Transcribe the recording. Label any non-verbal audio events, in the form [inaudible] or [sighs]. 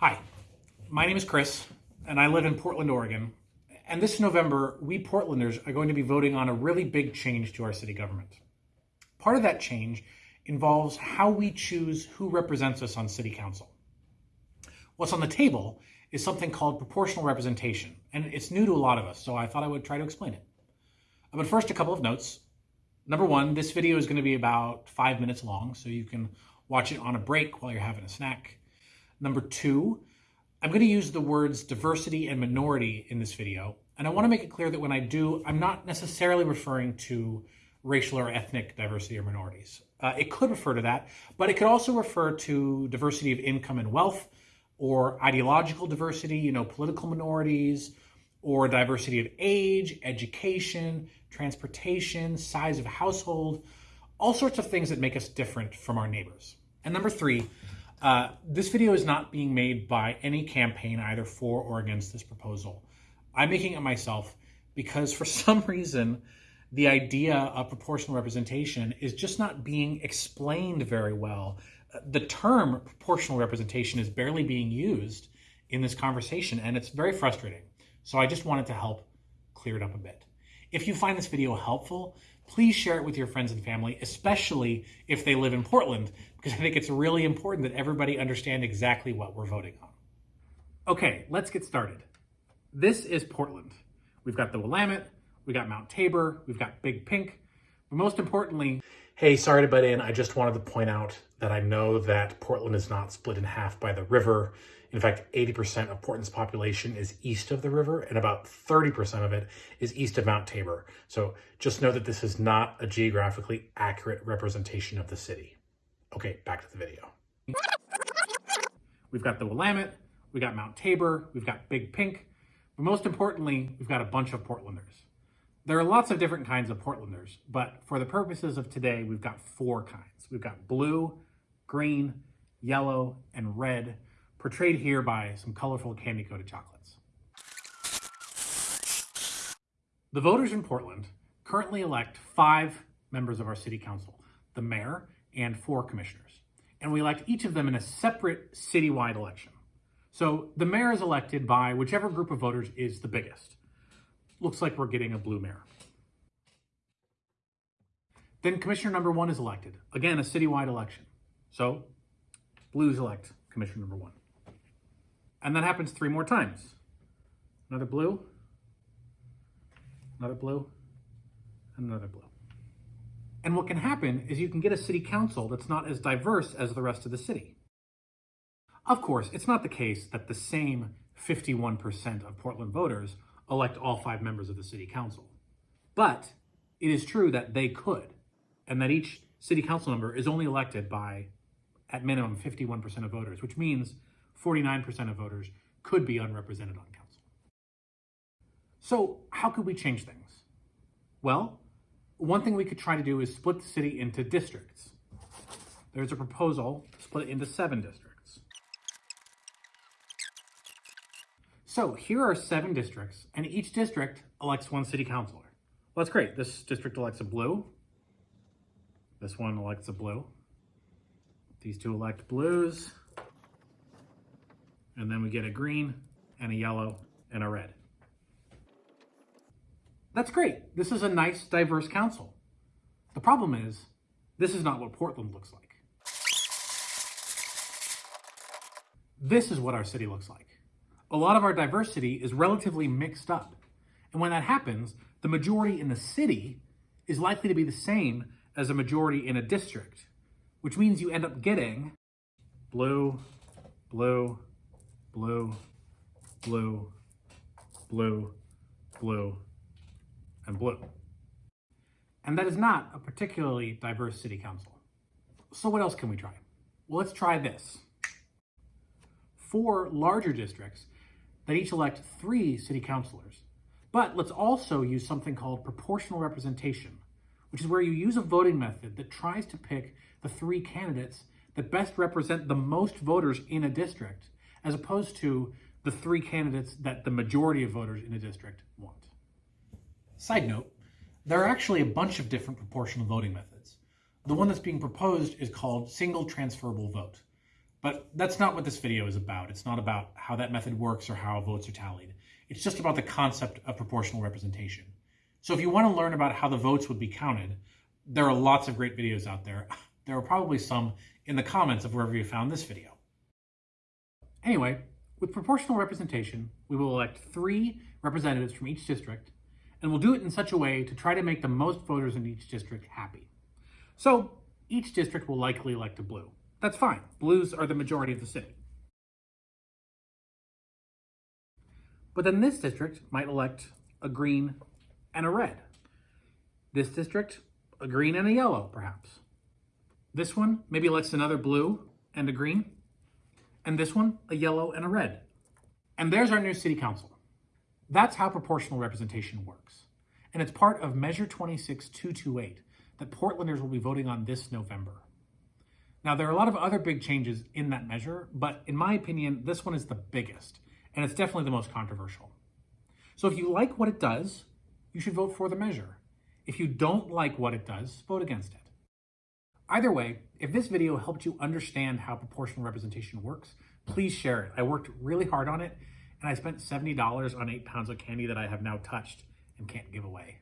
Hi, my name is Chris, and I live in Portland, Oregon. And this November, we Portlanders are going to be voting on a really big change to our city government. Part of that change involves how we choose who represents us on city council. What's on the table is something called proportional representation, and it's new to a lot of us, so I thought I would try to explain it. But first, a couple of notes. Number one, this video is going to be about five minutes long, so you can watch it on a break while you're having a snack. Number two, I'm going to use the words diversity and minority in this video, and I want to make it clear that when I do, I'm not necessarily referring to racial or ethnic diversity or minorities. Uh, it could refer to that, but it could also refer to diversity of income and wealth, or ideological diversity, you know, political minorities, or diversity of age, education, transportation, size of household, all sorts of things that make us different from our neighbors. And number three, uh, this video is not being made by any campaign either for or against this proposal. I'm making it myself because for [laughs] some reason, the idea of proportional representation is just not being explained very well the term proportional representation is barely being used in this conversation, and it's very frustrating. So I just wanted to help clear it up a bit. If you find this video helpful, please share it with your friends and family, especially if they live in Portland, because I think it's really important that everybody understand exactly what we're voting on. Okay, let's get started. This is Portland. We've got the Willamette, we've got Mount Tabor, we've got Big Pink, but most importantly, Hey, sorry to butt in. I just wanted to point out that I know that Portland is not split in half by the river. In fact, 80% of Portland's population is east of the river, and about 30% of it is east of Mount Tabor. So just know that this is not a geographically accurate representation of the city. Okay, back to the video. We've got the Willamette, we've got Mount Tabor, we've got Big Pink, but most importantly, we've got a bunch of Portlanders. There are lots of different kinds of Portlanders, but for the purposes of today, we've got four kinds. We've got blue, green, yellow, and red, portrayed here by some colorful candy-coated chocolates. The voters in Portland currently elect five members of our city council, the mayor and four commissioners. And we elect each of them in a separate citywide election. So the mayor is elected by whichever group of voters is the biggest looks like we're getting a blue mayor. Then commissioner number one is elected. Again, a citywide election. So blues elect commissioner number one. And that happens three more times. Another blue, another blue, and another blue. And what can happen is you can get a city council that's not as diverse as the rest of the city. Of course, it's not the case that the same 51% of Portland voters elect all five members of the city council. But it is true that they could, and that each city council member is only elected by, at minimum, 51% of voters, which means 49% of voters could be unrepresented on council. So how could we change things? Well, one thing we could try to do is split the city into districts. There's a proposal to split it into seven districts. So here are seven districts, and each district elects one city councilor. Well, that's great. This district elects a blue. This one elects a blue. These two elect blues. And then we get a green and a yellow and a red. That's great. This is a nice, diverse council. The problem is, this is not what Portland looks like. This is what our city looks like a lot of our diversity is relatively mixed up. And when that happens, the majority in the city is likely to be the same as a majority in a district, which means you end up getting blue, blue, blue, blue, blue, blue, and blue. And that is not a particularly diverse city council. So what else can we try? Well, let's try this. Four larger districts that each elect three city councilors. But let's also use something called proportional representation, which is where you use a voting method that tries to pick the three candidates that best represent the most voters in a district, as opposed to the three candidates that the majority of voters in a district want. Side note, there are actually a bunch of different proportional voting methods. The one that's being proposed is called single transferable vote. But that's not what this video is about. It's not about how that method works or how votes are tallied. It's just about the concept of proportional representation. So if you want to learn about how the votes would be counted, there are lots of great videos out there. [sighs] There are probably some in the comments of wherever you found this video. Anyway, with proportional representation, we will elect three representatives from each district, and we'll do it in such a way to try to make the most voters in each district happy. So each district will likely elect a blue. That's fine. Blues are the majority of the city. But then this district might elect a green and a red. This district, a green and a yellow, perhaps. This one maybe elects another blue and a green. And this one, a yellow and a red. And there's our new city council. That's how proportional representation works. And it's part of Measure 26228 that Portlanders will be voting on this November. Now, there are a lot of other big changes in that measure, but in my opinion, this one is the biggest, and it's definitely the most controversial. So if you like what it does, you should vote for the measure. If you don't like what it does, vote against it. Either way, if this video helped you understand how proportional representation works, please share it. I worked really hard on it, and I spent $70 on eight pounds of candy that I have now touched and can't give away.